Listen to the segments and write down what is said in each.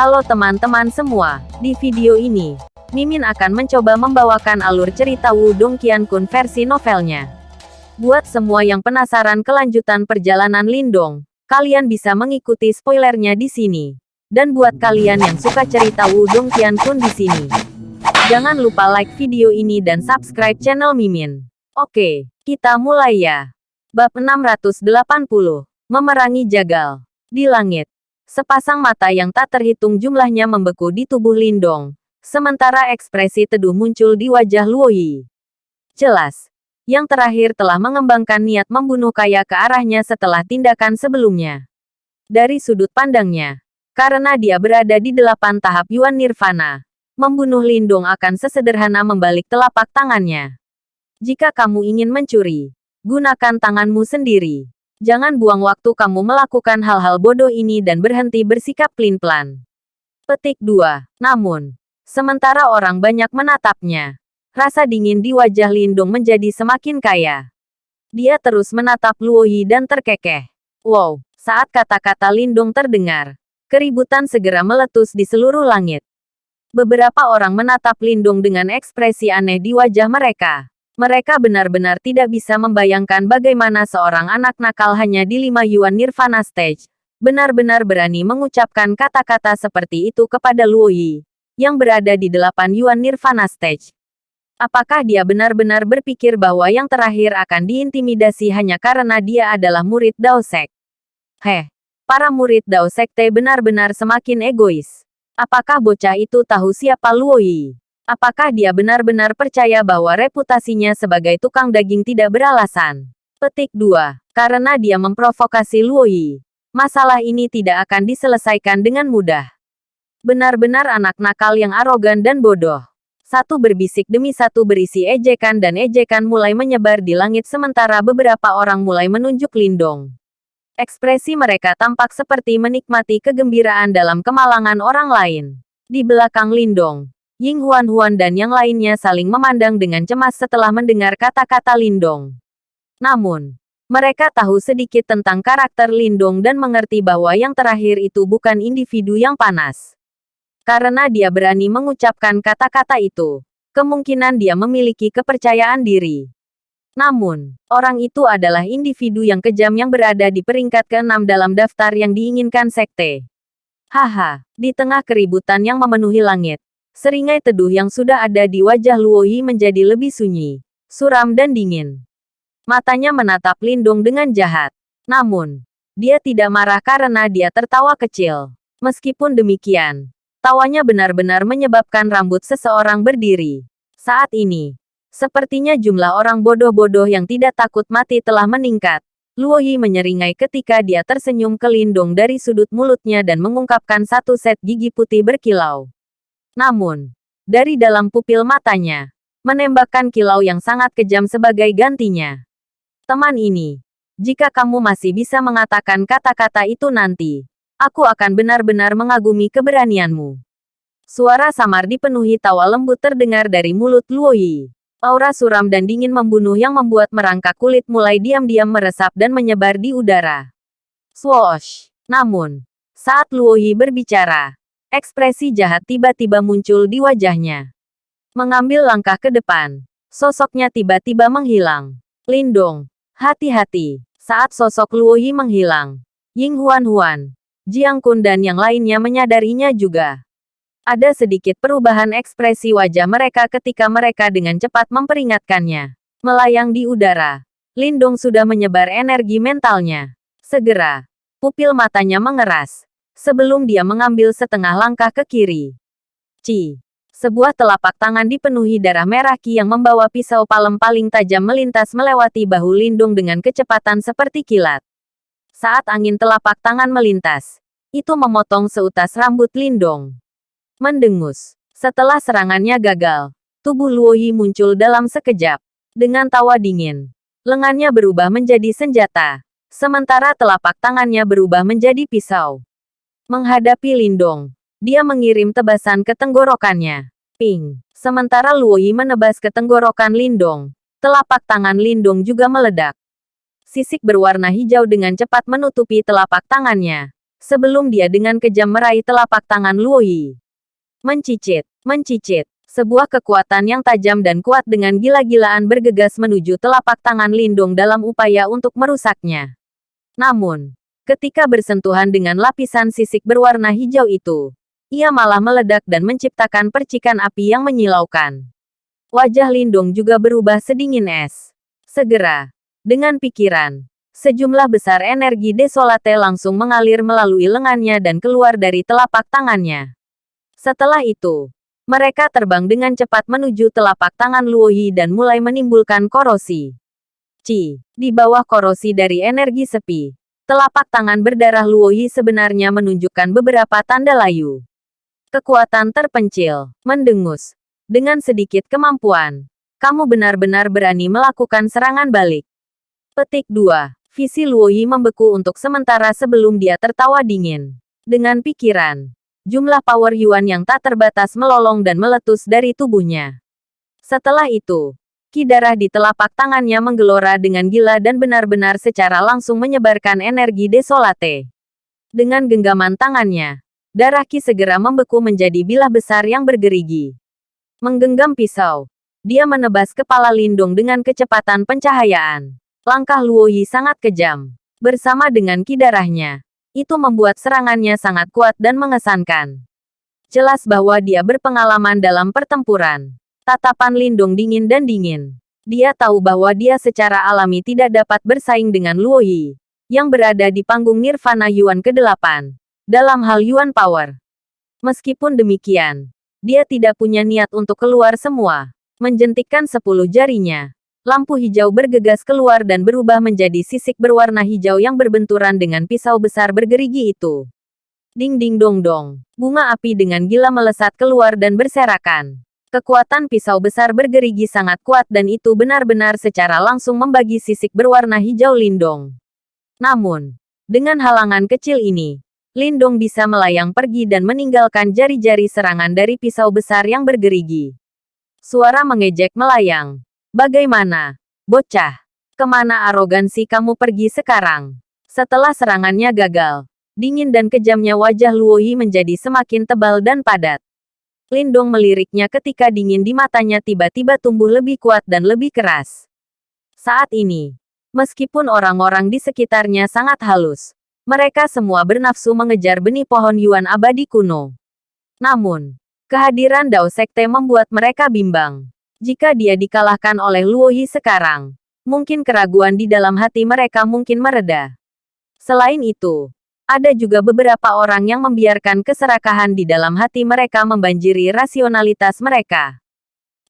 Halo teman-teman semua, di video ini, Mimin akan mencoba membawakan alur cerita Wudong Qiankun versi novelnya. Buat semua yang penasaran kelanjutan perjalanan Lindong, kalian bisa mengikuti spoilernya di sini. Dan buat kalian yang suka cerita Wudong Qiankun di sini, jangan lupa like video ini dan subscribe channel Mimin. Oke, kita mulai ya. Bab 680, Memerangi Jagal. Di langit, Sepasang mata yang tak terhitung jumlahnya membeku di tubuh Lindong. Sementara ekspresi teduh muncul di wajah Luoyi. Jelas, yang terakhir telah mengembangkan niat membunuh Kaya ke arahnya setelah tindakan sebelumnya. Dari sudut pandangnya, karena dia berada di delapan tahap Yuan Nirvana, membunuh Lindong akan sesederhana membalik telapak tangannya. Jika kamu ingin mencuri, gunakan tanganmu sendiri. Jangan buang waktu kamu melakukan hal-hal bodoh ini dan berhenti bersikap pelin-pelan. Petik 2. Namun, sementara orang banyak menatapnya, rasa dingin di wajah Lindung menjadi semakin kaya. Dia terus menatap Luoyi dan terkekeh. Wow, saat kata-kata Lindung terdengar, keributan segera meletus di seluruh langit. Beberapa orang menatap Lindung dengan ekspresi aneh di wajah mereka. Mereka benar-benar tidak bisa membayangkan bagaimana seorang anak nakal hanya di lima Yuan Nirvana Stage, benar-benar berani mengucapkan kata-kata seperti itu kepada Luo Yi, yang berada di delapan Yuan Nirvana Stage. Apakah dia benar-benar berpikir bahwa yang terakhir akan diintimidasi hanya karena dia adalah murid Dao Sek? Heh, para murid Dao Sekte benar-benar semakin egois. Apakah bocah itu tahu siapa Luo Yi? Apakah dia benar-benar percaya bahwa reputasinya sebagai tukang daging tidak beralasan? Petik 2. Karena dia memprovokasi Luo Yi. Masalah ini tidak akan diselesaikan dengan mudah. Benar-benar anak nakal yang arogan dan bodoh. Satu berbisik demi satu berisi ejekan dan ejekan mulai menyebar di langit sementara beberapa orang mulai menunjuk Lindong. Ekspresi mereka tampak seperti menikmati kegembiraan dalam kemalangan orang lain. Di belakang Lindong, Ying Huan-Huan dan yang lainnya saling memandang dengan cemas setelah mendengar kata-kata Lindong. Namun, mereka tahu sedikit tentang karakter Lindong dan mengerti bahwa yang terakhir itu bukan individu yang panas. Karena dia berani mengucapkan kata-kata itu, kemungkinan dia memiliki kepercayaan diri. Namun, orang itu adalah individu yang kejam yang berada di peringkat ke-6 dalam daftar yang diinginkan sekte. Haha, di tengah keributan yang memenuhi langit, Seringai teduh yang sudah ada di wajah Luoyi menjadi lebih sunyi, suram dan dingin. Matanya menatap Lindung dengan jahat. Namun, dia tidak marah karena dia tertawa kecil. Meskipun demikian, tawanya benar-benar menyebabkan rambut seseorang berdiri. Saat ini, sepertinya jumlah orang bodoh-bodoh yang tidak takut mati telah meningkat. Luoyi menyeringai ketika dia tersenyum ke Lindung dari sudut mulutnya dan mengungkapkan satu set gigi putih berkilau. Namun, dari dalam pupil matanya, menembakkan kilau yang sangat kejam sebagai gantinya. Teman ini, jika kamu masih bisa mengatakan kata-kata itu nanti, aku akan benar-benar mengagumi keberanianmu. Suara samar dipenuhi tawa lembut terdengar dari mulut Luoyi. Aura suram dan dingin membunuh yang membuat merangkak kulit mulai diam-diam meresap dan menyebar di udara. Swoosh! Namun, saat Luoyi berbicara, Ekspresi jahat tiba-tiba muncul di wajahnya. Mengambil langkah ke depan, sosoknya tiba-tiba menghilang. Lindong, hati-hati. Saat sosok Luo Yi menghilang, Ying Huan Huan, Jiang Kun dan yang lainnya menyadarinya juga. Ada sedikit perubahan ekspresi wajah mereka ketika mereka dengan cepat memperingatkannya. Melayang di udara, Lindong sudah menyebar energi mentalnya. Segera, pupil matanya mengeras, sebelum dia mengambil setengah langkah ke kiri. Ci. Sebuah telapak tangan dipenuhi darah merah Ki yang membawa pisau palem paling tajam melintas melewati bahu Lindung dengan kecepatan seperti kilat. Saat angin telapak tangan melintas, itu memotong seutas rambut Lindong. Mendengus. Setelah serangannya gagal, tubuh Luoyi muncul dalam sekejap. Dengan tawa dingin, lengannya berubah menjadi senjata, sementara telapak tangannya berubah menjadi pisau. Menghadapi Lindong, dia mengirim tebasan ke tenggorokannya. Ping. Sementara Luoyi menebas ke tenggorokan Lindong, telapak tangan Lindong juga meledak. Sisik berwarna hijau dengan cepat menutupi telapak tangannya. sebelum dia dengan kejam meraih telapak tangan Luoyi. Mencicit, mencicit, sebuah kekuatan yang tajam dan kuat dengan gila-gilaan bergegas menuju telapak tangan Lindung dalam upaya untuk merusaknya. Namun, ketika bersentuhan dengan lapisan sisik berwarna hijau itu, ia malah meledak dan menciptakan percikan api yang menyilaukan. Wajah Lindung juga berubah sedingin es. Segera, dengan pikiran, sejumlah besar energi desolate langsung mengalir melalui lengannya dan keluar dari telapak tangannya. Setelah itu, mereka terbang dengan cepat menuju telapak tangan Luoyi dan mulai menimbulkan korosi. Ci, di bawah korosi dari energi sepi, telapak tangan berdarah Luoyi sebenarnya menunjukkan beberapa tanda layu. Kekuatan terpencil, mendengus, dengan sedikit kemampuan. Kamu benar-benar berani melakukan serangan balik. Petik 2. Visi Luoyi membeku untuk sementara sebelum dia tertawa dingin. Dengan pikiran, jumlah power Yuan yang tak terbatas melolong dan meletus dari tubuhnya. Setelah itu, ki darah di telapak tangannya menggelora dengan gila dan benar-benar secara langsung menyebarkan energi desolate. Dengan genggaman tangannya, darah ki segera membeku menjadi bilah besar yang bergerigi. Menggenggam pisau. Dia menebas kepala Lindung dengan kecepatan pencahayaan. Langkah Luoyi sangat kejam. Bersama dengan kidarahnya. Itu membuat serangannya sangat kuat dan mengesankan. Jelas bahwa dia berpengalaman dalam pertempuran. Tatapan Lindung dingin dan dingin. Dia tahu bahwa dia secara alami tidak dapat bersaing dengan Luoyi. Yang berada di panggung Nirvana Yuan ke-8. Dalam hal Yuan Power. Meskipun demikian, dia tidak punya niat untuk keluar semua. Menjentikkan sepuluh jarinya. Lampu hijau bergegas keluar dan berubah menjadi sisik berwarna hijau yang berbenturan dengan pisau besar bergerigi itu. Ding ding dong dong. Bunga api dengan gila melesat keluar dan berserakan. Kekuatan pisau besar bergerigi sangat kuat dan itu benar-benar secara langsung membagi sisik berwarna hijau lindong. Namun, dengan halangan kecil ini, Lindong bisa melayang pergi dan meninggalkan jari-jari serangan dari pisau besar yang bergerigi. Suara mengejek melayang. Bagaimana? Bocah. Ke mana arogansi kamu pergi sekarang? Setelah serangannya gagal, dingin dan kejamnya wajah Luoyi menjadi semakin tebal dan padat. Lindong meliriknya ketika dingin di matanya tiba-tiba tumbuh lebih kuat dan lebih keras. Saat ini, meskipun orang-orang di sekitarnya sangat halus, mereka semua bernafsu mengejar benih pohon Yuan abadi kuno. Namun, kehadiran Dao Sekte membuat mereka bimbang. Jika dia dikalahkan oleh Luo Yi sekarang, mungkin keraguan di dalam hati mereka mungkin mereda. Selain itu, ada juga beberapa orang yang membiarkan keserakahan di dalam hati mereka membanjiri rasionalitas mereka.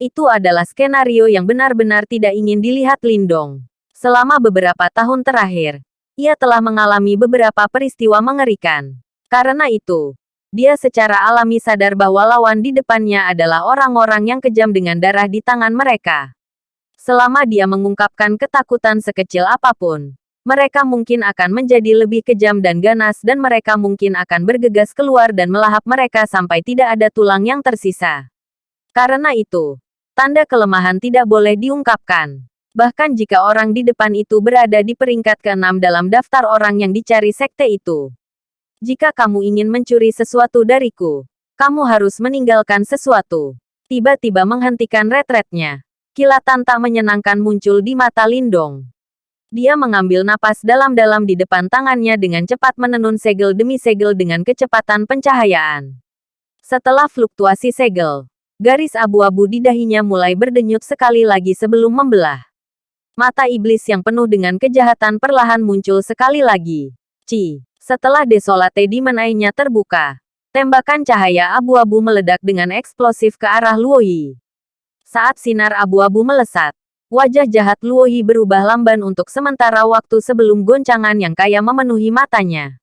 Itu adalah skenario yang benar-benar tidak ingin dilihat Lindong. Selama beberapa tahun terakhir, ia telah mengalami beberapa peristiwa mengerikan. Karena itu, dia secara alami sadar bahwa lawan di depannya adalah orang-orang yang kejam dengan darah di tangan mereka. Selama dia mengungkapkan ketakutan sekecil apa pun, mereka mungkin akan menjadi lebih kejam dan ganas dan mereka mungkin akan bergegas keluar dan melahap mereka sampai tidak ada tulang yang tersisa. Karena itu, tanda kelemahan tidak boleh diungkapkan. Bahkan jika orang di depan itu berada di peringkat ke-6 dalam daftar orang yang dicari sekte itu. Jika kamu ingin mencuri sesuatu dariku, kamu harus meninggalkan sesuatu. Tiba-tiba menghentikan retretnya. Kilatan tak menyenangkan muncul di mata Lindong. Dia mengambil napas dalam-dalam di depan tangannya dengan cepat menenun segel demi segel dengan kecepatan pencahayaan. Setelah fluktuasi segel, garis abu-abu di dahinya mulai berdenyut sekali lagi sebelum membelah. Mata iblis yang penuh dengan kejahatan perlahan muncul sekali lagi. Ci. Setelah desolate di menainya terbuka, tembakan cahaya abu-abu meledak dengan eksplosif ke arah Luoyi. Saat sinar abu-abu melesat, wajah jahat Luoyi berubah lamban untuk sementara waktu sebelum goncangan yang kaya memenuhi matanya.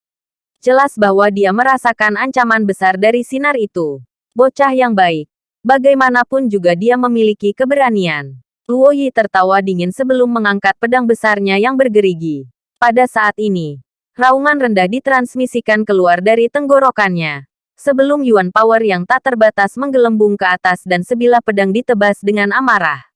Jelas bahwa dia merasakan ancaman besar dari sinar itu. Bocah yang baik. Bagaimanapun juga dia memiliki keberanian. Luo Yi tertawa dingin sebelum mengangkat pedang besarnya yang bergerigi. Pada saat ini, raungan rendah ditransmisikan keluar dari tenggorokannya. Sebelum Yuan Power yang tak terbatas menggelembung ke atas dan sebilah pedang ditebas dengan amarah.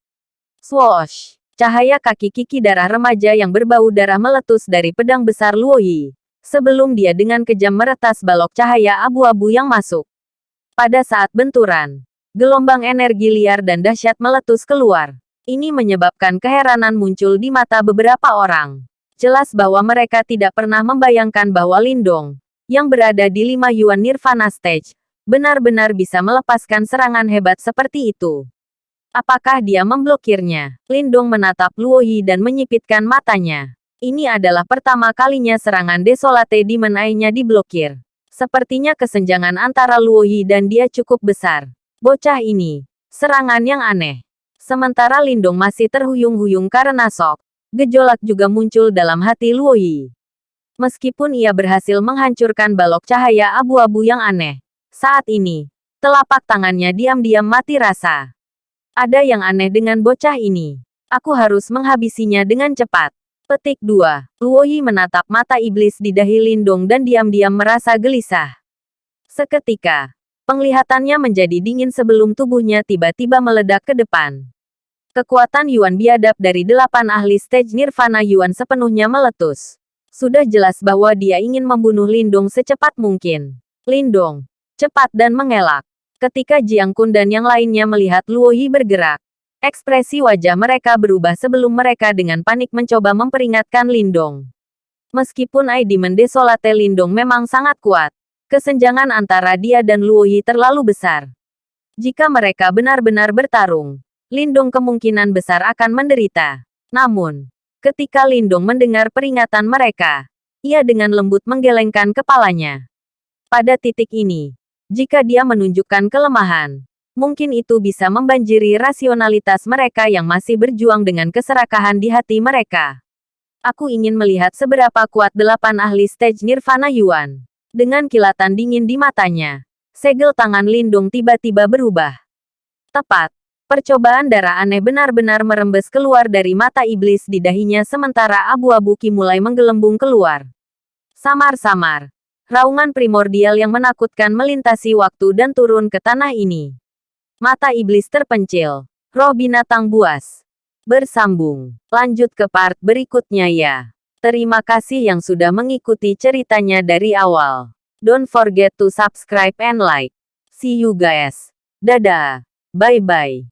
Swoosh! Cahaya kaki kiki darah remaja yang berbau darah meletus dari pedang besar Luo Yi. Sebelum dia dengan kejam meretas balok cahaya abu-abu yang masuk. Pada saat benturan, gelombang energi liar dan dahsyat meletus keluar. Ini menyebabkan keheranan muncul di mata beberapa orang. Jelas bahwa mereka tidak pernah membayangkan bahwa Lindong, yang berada di lima Yuan Nirvana Stage, benar-benar bisa melepaskan serangan hebat seperti itu. Apakah dia memblokirnya? Lindong menatap Luo Yi dan menyipitkan matanya. Ini adalah pertama kalinya serangan Desolate Demon Eye-nya diblokir. Sepertinya kesenjangan antara Luo Yi dan dia cukup besar. Bocah ini, serangan yang aneh. Sementara Lindong masih terhuyung-huyung karena sok, gejolak juga muncul dalam hati Luo Yi. Meskipun ia berhasil menghancurkan balok cahaya abu-abu yang aneh, saat ini, telapak tangannya diam-diam mati rasa. Ada yang aneh dengan bocah ini. Aku harus menghabisinya dengan cepat. Petik 2. Luo Yi menatap mata iblis di dahi Lindong dan diam-diam merasa gelisah. Seketika, penglihatannya menjadi dingin sebelum tubuhnya tiba-tiba meledak ke depan. Kekuatan Yuan biadab dari delapan ahli stage Nirvana Yuan sepenuhnya meletus. Sudah jelas bahwa dia ingin membunuh Lindong secepat mungkin. Lindong, cepat dan mengelak. Ketika Jiang Kun dan yang lainnya melihat Luo Yi bergerak, ekspresi wajah mereka berubah sebelum mereka dengan panik mencoba memperingatkan Lindong. Meskipun ID Mendesolate Lindong memang sangat kuat, kesenjangan antara dia dan Luo Yi terlalu besar. Jika mereka benar-benar bertarung, Lindong kemungkinan besar akan menderita. Namun, ketika Lindong mendengar peringatan mereka, ia dengan lembut menggelengkan kepalanya. Pada titik ini, jika dia menunjukkan kelemahan, mungkin itu bisa membanjiri rasionalitas mereka yang masih berjuang dengan keserakahan di hati mereka. Aku ingin melihat seberapa kuat delapan ahli stage Nirvana Yuan. Dengan kilatan dingin di matanya, segel tangan Lindung tiba-tiba berubah. Tepat, Percobaan darah aneh benar-benar merembes keluar dari mata iblis di dahinya sementara abu-abu ki mulai menggelembung keluar. Samar-samar. Raungan primordial yang menakutkan melintasi waktu dan turun ke tanah ini. Mata iblis terpencil. Roh binatang buas. Bersambung. Lanjut ke part berikutnya ya. Terima kasih yang sudah mengikuti ceritanya dari awal. Don't forget to subscribe and like. See you guys. Dadah. Bye-bye.